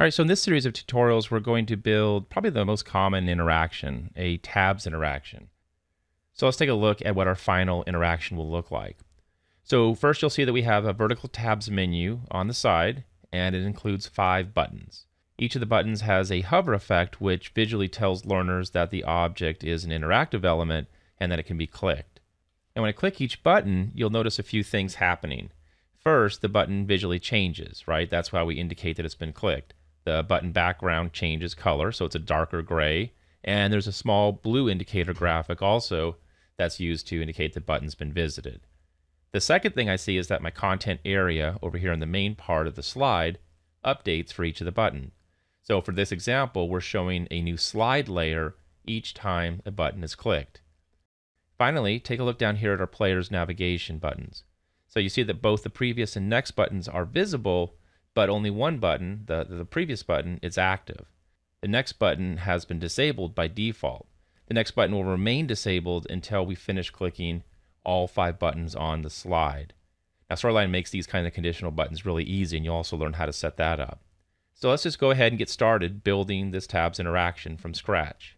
All right, so in this series of tutorials, we're going to build probably the most common interaction, a tabs interaction. So let's take a look at what our final interaction will look like. So first you'll see that we have a vertical tabs menu on the side, and it includes five buttons. Each of the buttons has a hover effect, which visually tells learners that the object is an interactive element and that it can be clicked. And when I click each button, you'll notice a few things happening. First, the button visually changes, right? That's why we indicate that it's been clicked. The button background changes color, so it's a darker gray. And there's a small blue indicator graphic also that's used to indicate the button's been visited. The second thing I see is that my content area over here in the main part of the slide updates for each of the button. So for this example, we're showing a new slide layer each time a button is clicked. Finally, take a look down here at our player's navigation buttons. So you see that both the previous and next buttons are visible, but only one button, the, the previous button, is active. The next button has been disabled by default. The next button will remain disabled until we finish clicking all five buttons on the slide. Now Storyline makes these kind of conditional buttons really easy and you'll also learn how to set that up. So let's just go ahead and get started building this tabs interaction from scratch.